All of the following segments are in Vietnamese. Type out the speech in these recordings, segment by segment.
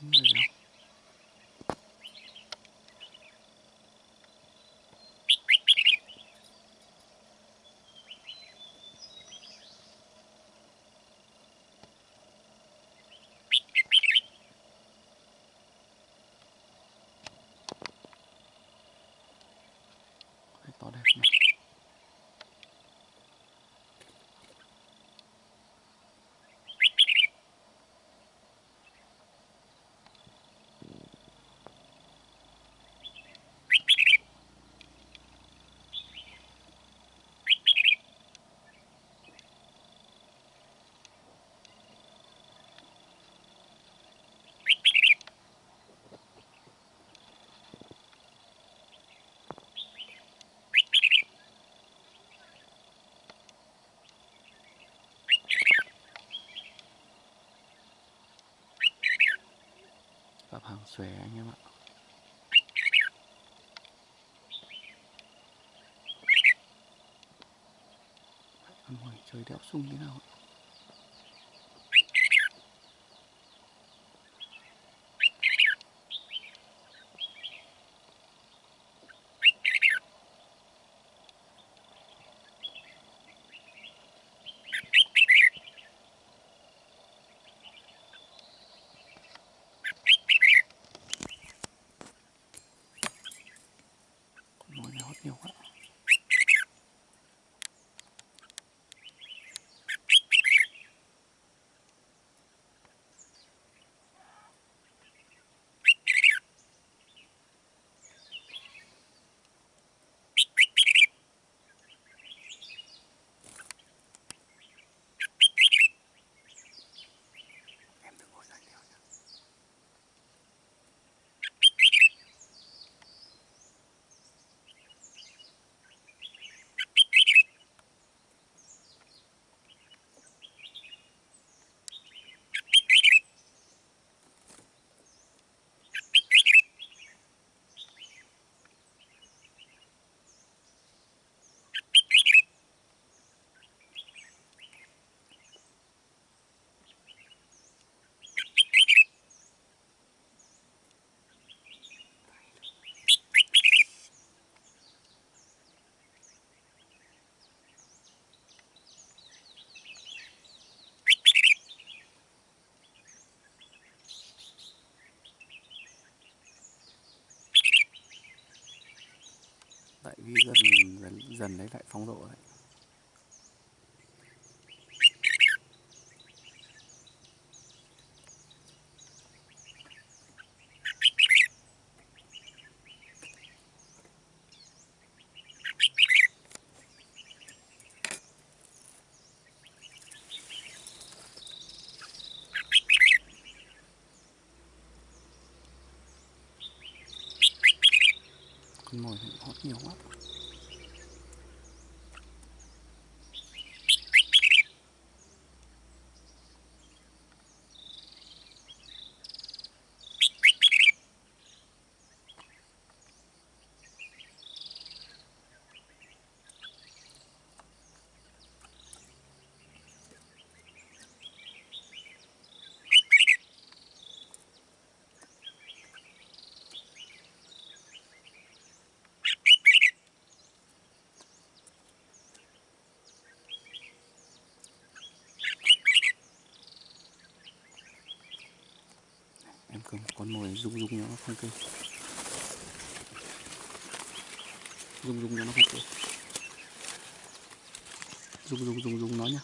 something like that. Hàng xòe anh em ạ. Ăn mồi trời đéo sung thế nào ạ Con mồi này hót nhiều quá Em đừng ngồi dậy theo nhá Tại vì dần dần, dần lấy lại phong độ đấy con mồi hót nhiều quá em con mồi rung rung nó không kêu. Rung rung nó không kêu. Rung rung rung rung nó nhá.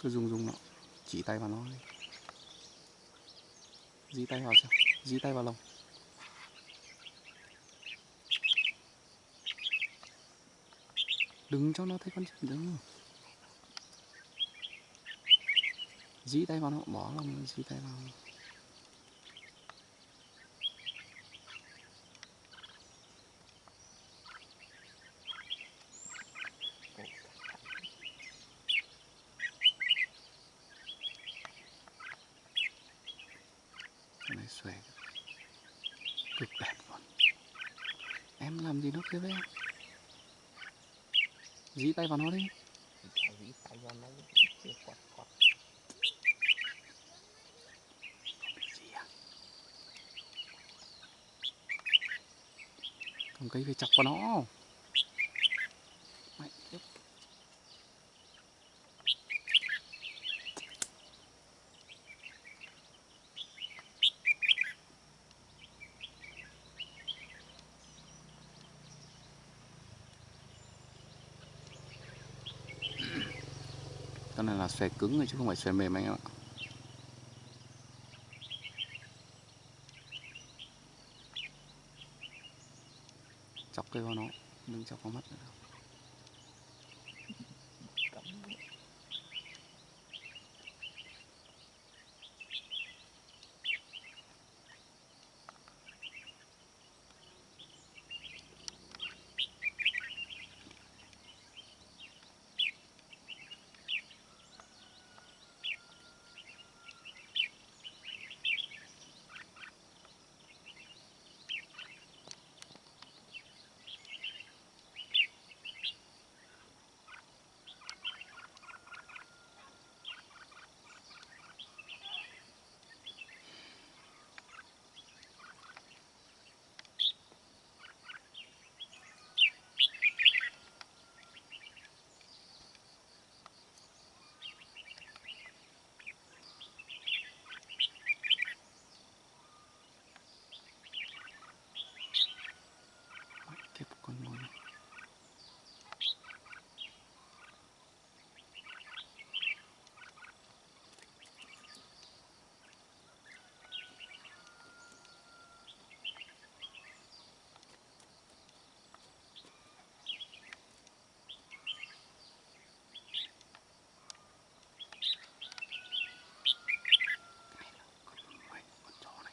Cứ rung rung nó, chỉ tay vào nó dí tay vào xem, dí tay vào lồng. Đừng cho nó thấy con chim đừng dí tay vào nó, bỏ lồng, dí tay vào. về. Cực đẹp luôn Em làm gì nó kia với em Dí tay vào nó đi Dí à. cây phải chọc vào nó. Này là xòe cứng chứ không phải xòe mềm anh em ạ. Chọc cây vào nó, Đừng chọc vào mắt nữa đâu. Mạnh tiếp con mồi này Mày, con chó này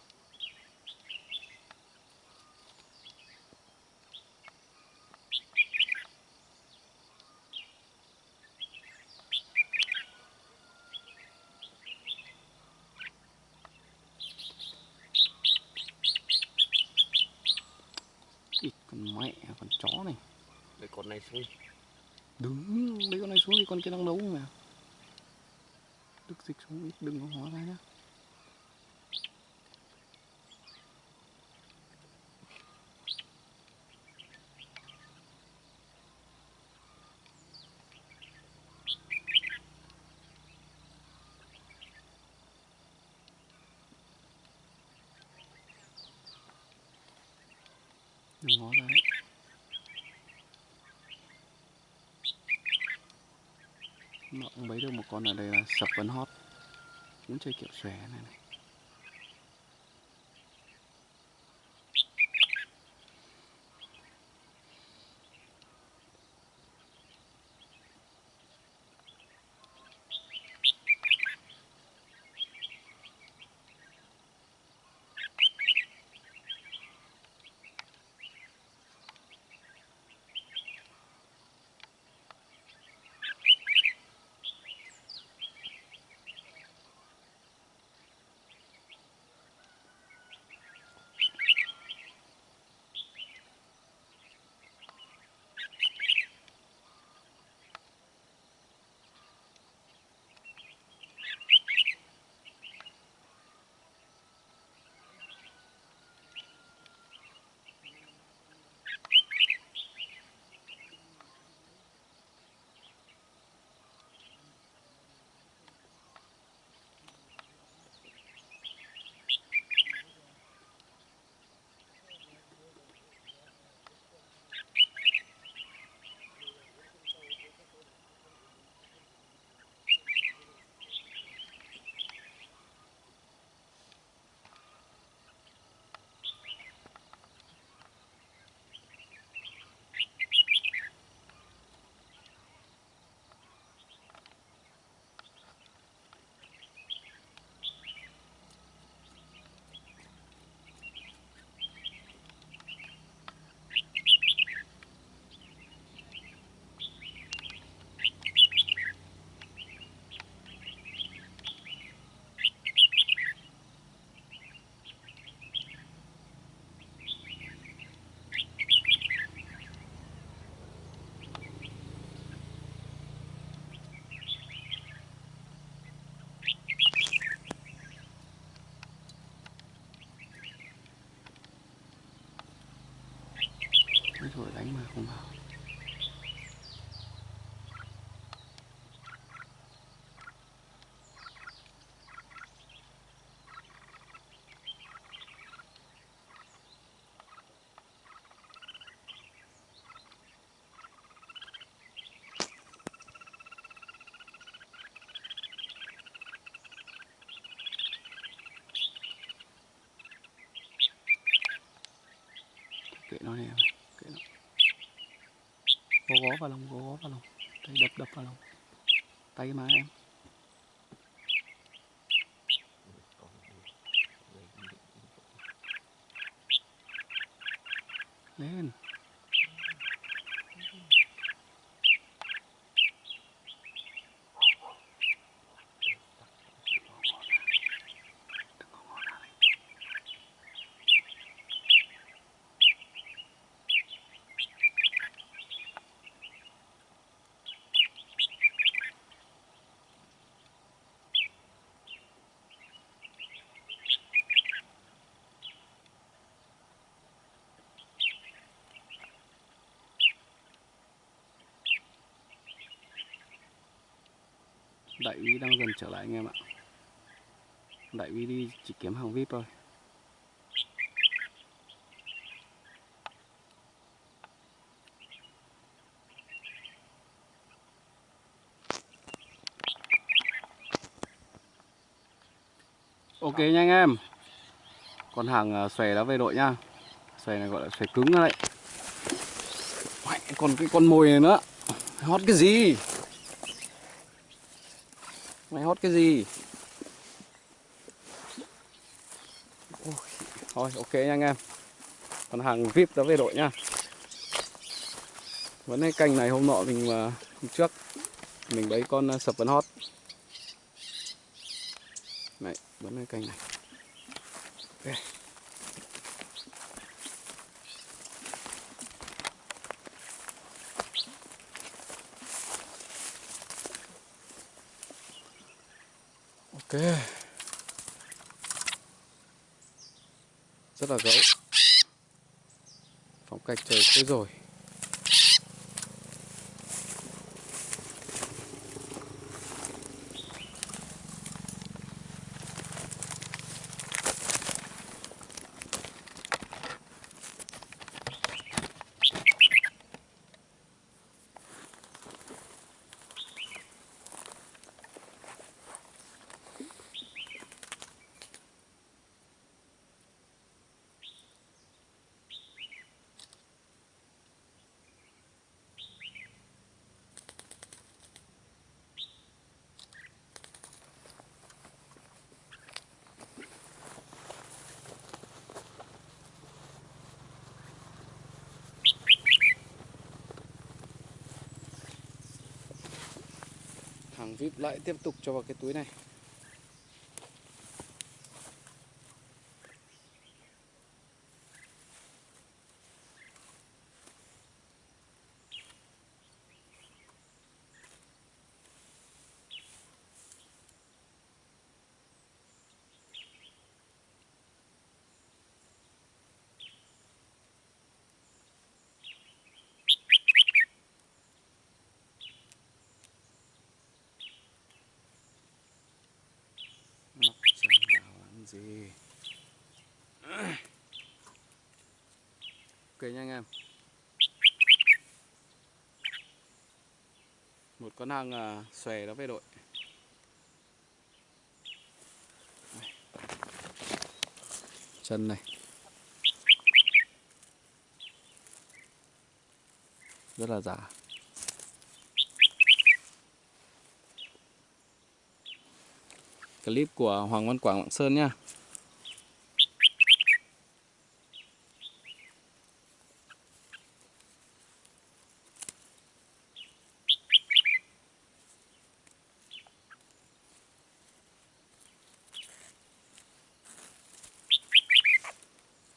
Ít con mẹ con chó này Để con này xuống. Đứng lấy con này xuống thì con kia đang đấu mà. Đức dịch xuống ít đừng có hóa ra nhá Đừng ngó ra đấy nó ông bấy được một con ở đây là sập vấn hót. Muốn chơi kiểu xòe này này. Gõ vào lòng gõ vào lòng. Tay đập đập vào lòng. Tay mà em. Lên. Đại úy đang dần trở lại anh em ạ. Đại úy đi chỉ kiếm hàng vip thôi. Ok nha anh em. Con hàng à, xòe đã về đội nha. Xòe này gọi là xòe cứng đấy. Còn cái con mồi này nữa. Hót cái gì? Hót cái gì? Ôi, thôi ok nha anh em Còn hàng VIP đã về đội nha Vẫn cái cành này hôm nọ mình mà hôm trước Mình bấy con à, sập vẫn hót Này, vẫn cái cành này okay. Ok. Rất là gấu. Phong cách trời thế rồi. Hàng VIP lại tiếp tục cho vào cái túi này Móc chân vào làm gì? Ok nha anh em. Một con hàng à, xòe đó về đội. Chân này. Rất là giả. Clip của Hoàng Văn Quảng Lạng Sơn nha.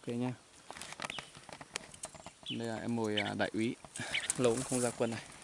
Ok nha. Đây là em mồi à, đại úy. Lâu cũng không ra quân này.